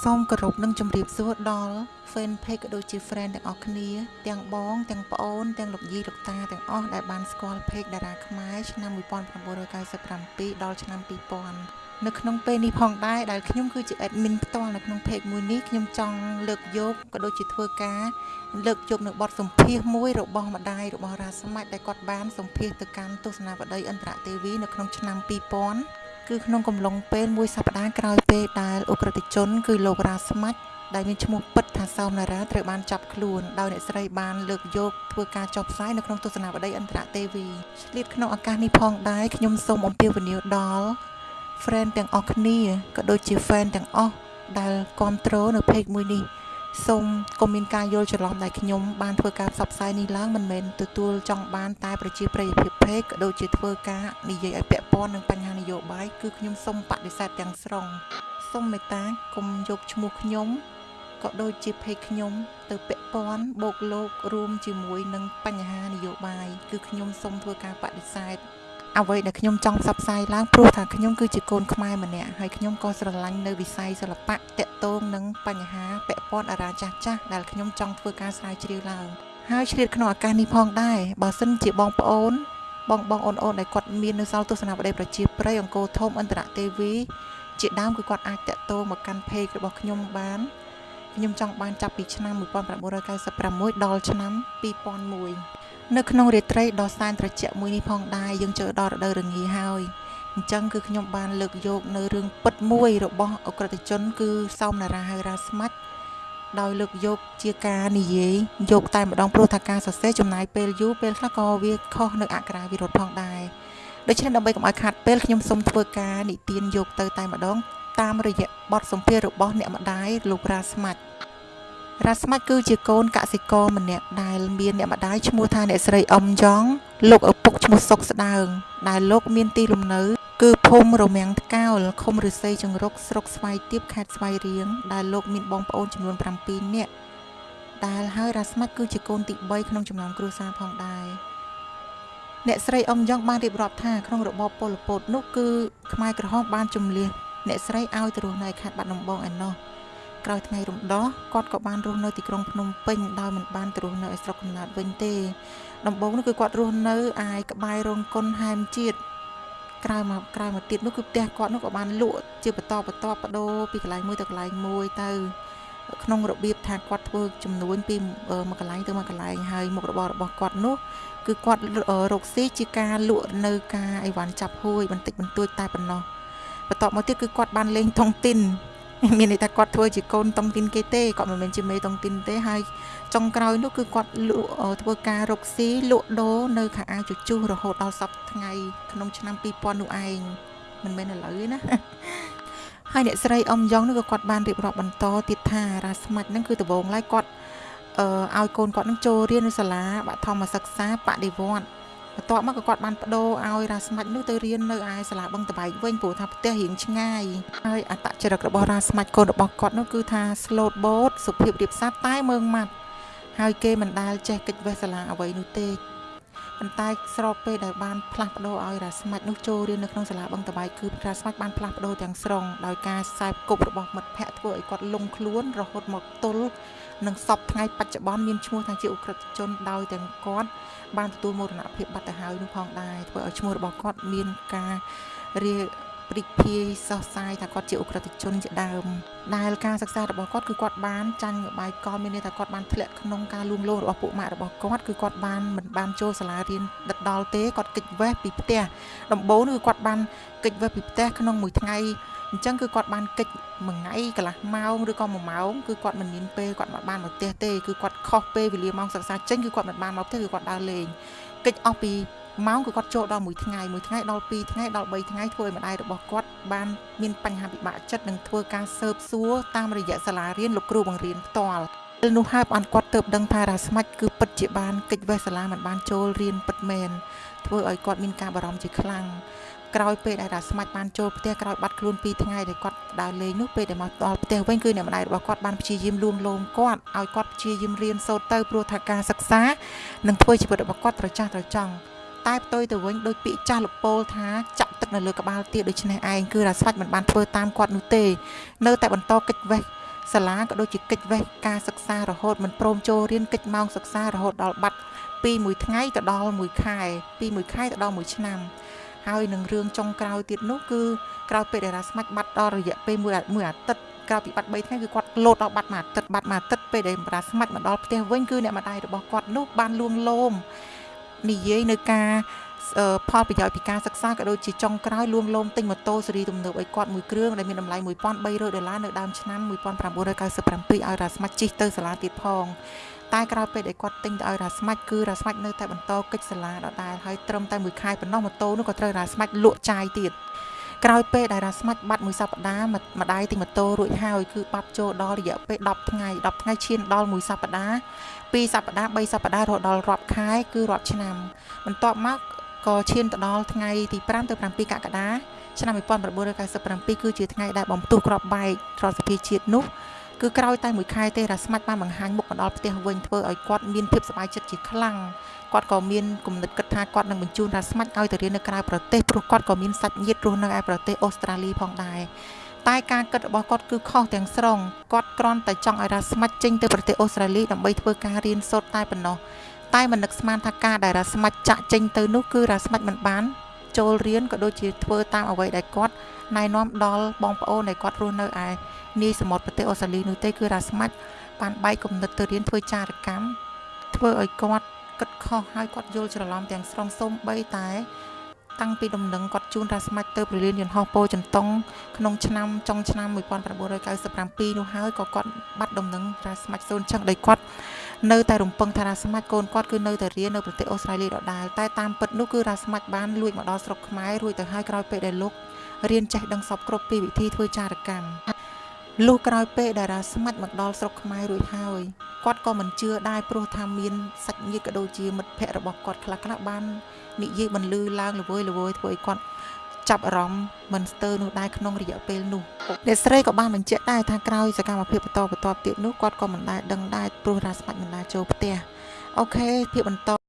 សូមគោរពនិងជម្រាបសួរដល់ fan page ក៏ដូចជា friend ទាំងអស់គ្នា ទាំងបង ទាំងប្អូន ទាំងលោកយាយលោកតាទាំងអស់ដែលបានស្គាល់ page តារាខ្មែរឆ្នាំ1997ដល់ឆ្នាំ2000នៅក្នុងពេលនេះផងដែរដែលខ្ញុំគឺជា admin ផ្ទាល់នៅក្នុង page មួយនេះខ្ញុំចង់លើកយកក៏ដូចជាធ្វើការ លើកយកនៅបទសម្ភាសមួយរបស់ម្ដាយរបស់រាស្មាច់ដែលគាត់បានសម្ភាសទៅកាន់ទស្សនាវដ្តីអន្តរទេវីនៅក្នុងឆ្នាំ2000 គឺក្នុងកំឡុងពេលមួយសប្តាហ៍ក្រោយពេលដែលអ ுக ្រិតជន គឺលោករ៉ាស្មាច់ដែលមានឈ្មោះពិតថាសោមនារាត្រូវបានចាប់ខ្លួនដោយអ្នកស្រីបានលើកយកធ្វើការចុះផ្សាយនៅក្នុងទស្សនាវដ្តីអន្តរទេវីឆ្លៀតក្នុងឱកាសនេះផងដែរខ្ញុំសូមអំពាវនាវដល់ friend ទាំងអស់គ្នាក៏ដូចជា fan ទាំងអស់ដែលគ្រប់គ្រងនៅ page មួយនេះ សូមកុំមានការយល់ច្រឡំដែលខ្ញុំបានធ្វើការផ្សព្វផ្សាយនេះឡើងមិនមែនទទួលចង់បានតែប្រជាប្រិយភាព page ក៏ដូចជាធ្វើការនិយាយឲ្យពាក់ព័ន្ធនឹងបញ្ហានយោបាយគឺខ្ញុំសូមបដិសេធទាំងស្រុងសូមមេត្តាកុំយកឈ្មោះខ្ញុំក៏ដូចជា page ខ្ញុំទៅពាក់ព័ន្ធបូកលោករួមជាមួយនឹងបញ្ហានយោបាយគឺខ្ញុំសូមធ្វើការបដិសេធ អ្វីដែលខ្ញុំចង់ផ្សព្វផ្សាយឡើងព្រោះថាខ្ញុំគឺជាកូនខ្មែរម្នាក់ហើយខ្ញុំក៏ស្រឡាញ់នៅវិស័យសិល្បៈតកតងនឹងបញ្ហាពាក់ព័ន្ធអារាចាស់ចាស់ដែលខ្ញុំចង់ធ្វើការស្រាវជ្រាវឡើងហើយឆ្លៀតក្នុងឱកាសនេះផងដែរបើសិនជាបងប្អូន បងបងអូនអូនដែលគាត់មាននៅសល់ទស្សនវិស័យប្រជាប្រិយអង្គរធំអន្តរទេវីជាដើមគឺគាត់អាចតាក់ទងមកកាន់ page របស់ខ្ញុំបានខ្ញុំចង់បានចាប់ពីឆ្នាំ1996ដល់ឆ្នាំ2001 នៅក្នុងរាត្រីដ៏សែនត្រជាក់មួយនេះផងដែរយើងចូលដល់រដូវរងាហើយអញ្ចឹងគឺខ្ញុំបានលើកយកនៅរឿងពិតមួយរបស់អក្រិតជន គឺសោមនារាហៅរាស្មាច់ដោយលើកយកជាការនិយាយយកតែម្ដងព្រោះថាការសរសេរចំណាយពេលយូរពេលខ្លះក៏វាខុសនៅអក្ខរាវិរុទ្ធផងដែរដូច្នេះដើម្បីកុំឲ្យខាត់ពេលខ្ញុំសូមធ្វើការនិទានយកទៅតែម្ដងតាមរយៈបទសម្ភាសរបស់អ្នកម្ដាយលោករ៉ាស្មាច់ រ៉ាស្មាច់គឺជាកូនកសិករម្នាក់ដែលមានអ្នកម្ដាយឈ្មោះថាអ្នកស្រីអ៊ំយ៉ងលោកឪពុកឈ្មោះសុកស្ដើង ដែលលោកមានទីលំនៅ គឺភូមិរមាំងថ្កោលឃុំឫស្សីចង្រុកស្រុកស្វាយទៀបខេត្តស្វាយរៀងដែលលោកមានបងប្អូនចំនួន7នាក់ដែលហើយរ៉ាស្មាច់គឺជាកូនទី3ក្នុងចំណោមគ្រួសារផងដែរអ្នកស្រីអ៊ំយ៉ងបានរៀបរាប់ថាក្នុងរបបប៉ុលពតនោះគឺខ្មែរក្រហមបានជំលះអ្នកស្រីឲ្យទៅរស់នៅខេត្តបាត់ដំបងឯណោះ ក្រោយថ្ងៃរំដោះគាត់ក៏បានរស់នៅទីក្រុងភ្នំពេញដោយមិនបានទៅរស់នៅឯស្រុកកំណើតវិញទេដំបូងនោះគឺគាត់រស់នៅឯក្បែររោងកុនហែមជាតិក្រោយមកក្រោយមកទៀតនោះគឺផ្ទះគាត់នោះក៏បានលក់ជាបន្តបន្ទាប់បដូរពីកន្លែងមួយទៅកន្លែងមួយទៅក្នុងរបៀបថាគាត់ធ្វើចំនួនពីមួយកន្លែងទៅមួយកន្លែងហើយមុខរបររបស់គាត់នោះគឺគាត់រកស៊ីជាការលក់នៅការអីវ៉ាន់ចាប់ហួយបន្តិចបន្តួចតែប៉ុណ្ណោះបន្ទាប់មកទៀតគឺគាត់បានលេងតុងទីន មានន័យថាគាត់ធ្វើជាកូនតុងទីនគេទេគាត់មិនមែនជាមេតុងទីនទេហើយចុងក្រោយនោះគឺគាត់លក់ធ្វើការរកស៊ីលក់ដូរនៅខាងអាវជជុះរហូតដល់សប្តាហ៍ថ្ងៃក្នុងឆ្នាំ2000នោះឯងមិនមែនឥឡូវទេណាហើយអ្នកស្រីអ៊ំយ៉ងនោះក៏គាត់បានរៀបរាប់បន្តទៀតថារ៉ាស្មាច់ហ្នឹងគឺដំបូងឡើយគាត់អឺឲ្យកូនគាត់នឹងចូលរៀននៅសាលាបឋមសិក្សាបដិវត្ត បន្ទាប់មកក៏គាត់បានបដូរឲ្យរ៉ាស្មាច់នោះទៅរៀននៅឯសាលាបឹងតបែកវិញព្រោះថាផ្ទះរៀងឆ្ងាយហើយអត្តចរិតរបស់រ៉ាស្មាច់កូនរបស់គាត់នោះគឺថា slow boat សុភាពរៀបសារតែមើងម៉ាត់ហើយគេមិនដែលចេះកិច្ចវេះសាលាអ្វីនោះទេ ប៉ុន្តែស្របពេលដែលបានផ្លាស់ប្ដូរឲ្យរ៉ាស្មាច់នោះចូលរៀននៅក្នុងសាលាបឹងតបែកគឺរ៉ាស្មាច់បានផ្លាស់ប្ដូរទាំងស្រុងដោយការខ្សែគប់របស់មិត្តភ័ក្តិធ្វើឲ្យគាត់លងខ្លួនរហូតមកទល់នឹងសពថ្ងៃបច្ចុប្បន្នមានឈ្មោះថាជាអ ுக ្រិតជនដោយទាំងគាត់បានទទួលមរណភាពបាត់ទៅហើយនោះផងដែរធ្វើឲ្យឈ្មោះរបស់គាត់មានការរៀប ព្រិចភាយសោះសាយថាគាត់ជាអ ுக ្រិតជនជាដើមដែលការសិក្សារបស់គាត់គឺគាត់បានចាញ់បាយកលមានន័យថាគាត់បានធ្លាក់ក្នុងការលួងលោមរបស់ពួកម៉ាក់របស់គាត់គឺគាត់បានមិនបានចូលសាលារៀនដិតដល់ទេគាត់កិច្ចវេះពីផ្ទះដំបូងគឺគាត់បានកិច្ចវេះពីផ្ទះក្នុងមួយថ្ងៃអញ្ចឹងគឺគាត់បានកិច្ចមួយថ្ងៃកន្លះម៉ោងឬក៏1ម៉ោងគឺគាត់មិនមានពេលគាត់មិនបានមកផ្ទះទេគឺគាត់ខុសពេលវេលាម៉ោងសិក្សាចេញគឺគាត់មិនបានមកផ្ទះគឺគាត់ដើរលេងកិច្ចអស់ពី ម៉ោងគឺគាត់ចូលដល់មួយថ្ងៃមួយថ្ងៃដល់2ថ្ងៃដល់3ថ្ងៃធ្វើឲ្យម្ដាយរបស់គាត់បានមានបញ្ហាពិបាកចិត្តនឹងធ្វើការស៊ើបសួរតាមរយៈសាលារៀនលោកគ្រូបង្រៀនផ្ទាល់ពេលនោះហើយបានគាត់ទៅដឹងថារ៉ាស្មាច់គឺពិតជាបានកិច្ចវេះសាលាមិនបានចូលរៀនពិតមែនធ្វើឲ្យគាត់មានការបារម្ភជាខ្លាំងក្រោយពេលដែលរ៉ាស្មាច់បានចូលផ្ទះក្រោយបាត់ខ្លួន2ថ្ងៃដែលគាត់ដើរលេងនោះពេលដែលមកដល់ផ្ទះវិញគឺអ្នកម្ដាយរបស់គាត់បានព្យាយាមលួងលោមគាត់ឲ្យគាត់ព្យាយាមរៀនសូត្រទៅព្រោះថាការសិក្សានឹងធ្វើជីវិតរបស់គាត់ត្រចះត្រចង់ តែផ្ទុយទៅវិញដោយពាក្យចាស់លពោលថាចាក់ទឹកនៅលើក្បាលទៀតដូច្នេះឯងគឺរ៉ាស្វាច់មិនបានធ្វើតាមគាត់នោះទេ នៅតែបន្តកិច្ចវេះសាលាក៏ដូចជាកិច្ចវេះការសិក្សារហូតមិនព្រមចូលរៀនកិច្ចម៉ោងសិក្សារហូតដល់បាត់ពីមួយថ្ងៃទៅដល់មួយខែពីមួយខែទៅដល់មួយឆ្នាំហើយនឹងរឿងចុងក្រោយទៀតនោះគឺក្រោយពេលដែលរាស្មាច់បាត់ដល់រយៈពេលមួយមួយអាទិត្យក្រោយពីបាត់3ថ្ងៃគឺគាត់លោតដល់បាត់មួយអាទិត្យបាត់មួយអាទិត្យពេលដែលរាស្មាច់មកដល់ផ្ទះវិញគឺអ្នកម្ដាយរបស់គាត់នោះបានលួងលោម និយាយនៅការផលប្រយោជន៍ពីការសិក្សាក៏ដូចជាចុងក្រោយលួងលោមទិញម៉ូតូស៊េរីទំនើបឲ្យគាត់មួយគ្រឿងដែលមានតម្លៃ1300ដុល្លារនៅដើមឆ្នាំ1997ឲ្យរ៉ាស្មាច់ជិះទៅសាលាទៀតផងតែក្រោយពេលដែលគាត់ទិញទៅឲ្យរ៉ាស្មាច់គឺរ៉ាស្មាច់នៅតែបន្តកិច្ចសាលាដដែលហើយត្រឹមតែមួយខែប៉ុណ្ណោះម៉ូតូនោះក៏ត្រូវរ៉ាស្មាច់លក់ចាយទៀត ក្រោយពេលដែលរ៉ាស្មាច់បាត់មួយសប្តាហ៍ម្ដាយទិញម៉ូតូរួចហើយគឺបាត់ចូលដល់រយៈពេល10ថ្ងៃ10ថ្ងៃឈានដល់មួយសប្តាហ៍2សប្តាហ៍3សប្តាហ៍រហូតដល់រាប់ខែគឺរាប់ឆ្នាំបន្ទាប់មកក៏ឈានទៅដល់ថ្ងៃទី5ទៅ7កក្កដាឆ្នាំ1997គឺជាថ្ងៃដែលបំផ្ទុះក្របបែករដ្ឋសភាជាតិនោះ គឺក្រោយតែមួយខែទេរ៉ាស្មាច់បានបង្ហាញមុខមកដល់ផ្ទះវិញធ្វើឲ្យគាត់មានភាពសប្បាយចិត្តជាខ្លាំងគាត់ក៏មានគំនិតគិតថាគាត់នឹងបញ្ជូនរ៉ាស្មាច់ឲ្យទៅរៀននៅក្រៅប្រទេសព្រោះគាត់ក៏មានសាច់ញាតិរស់នៅឯប្រទេសអូស្ត្រាលីផងដែរតែការគិតរបស់គាត់គឺខុសទាំងស្រុងគាត់គ្រាន់តែចង់ឲ្យរ៉ាស្មាច់ចេញទៅប្រទេសអូស្ត្រាលីដើម្បីធ្វើការរៀនសូត្រតែប៉ុណ្ណោះតែមិននឹកស្មានថាការដែលរ៉ាស្មាច់ចាក់ចេញទៅនោះគឺរ៉ាស្មាច់មិនបានចូលរៀនក៏ដូចជាធ្វើតាមអ្វីដែលគាត់ណែនាំដល់បងប្អូនដែលគាត់រស់នៅឯ នាយសមុទ្រប្រទេសអូស្ត្រាលីនោះទេគឺរ៉ាស្មាច់បានបែកគំនិតទៅរៀនធ្វើចារកម្មធ្វើឲ្យគាត់គិតខុសហើយគាត់យល់ច្រឡំទាំងស្រុងសូម្បីតែ តាំងពីដំណឹងគាត់ជូនរ៉ាស្មាច់ទៅប្រលានយន្តហោះពោចន្ទងក្នុងឆ្នាំចុងឆ្នាំ1997នោះហើយក៏គាត់បាត់ដំណឹងរ៉ាស្មាច់សូនចឹងដោយគាត់នៅតែរំពឹងថារ៉ាស្មាច់កូនគាត់គឺនៅតែរៀននៅប្រទេសអូស្ត្រាលីដដែលតែតាមពិតនោះគឺរ៉ាស្មាច់បានលួចមកដល់ស្រុកខ្មែររួចទៅហើយក្រោយពេលដែលលោករៀនចេះដឹងសពគ្រប់ពីវិធីធ្វើចារកម្ម លុះក្រោយពេលដែលរ៉ាស្មាច់មកដល់ស្រុកខ្មែររួចហើយគាត់ក៏មិនជឿដែរព្រោះថាមានសាច់ញាតិក៏ដូចជាមិត្តភ័ក្តិរបស់គាត់ខ្លះខ្លះបាននិយាយបន្លឺឡើងល្វើយល្វើយធ្វើឲ្យគាត់ចាប់អារម្មណ៍មិនស្ទើរនោះដែរក្នុងរយៈពេលនោះអ្នកស្រីក៏បានបញ្ជាក់ដែរថាក្រោយសកម្មភាពបន្តបន្ទាប់ទៀតនោះគាត់ក៏មិនដែលដឹងដែរព្រោះរ៉ាស្មាច់មិនដែលចូលផ្ទះអូខេភាពបន្ត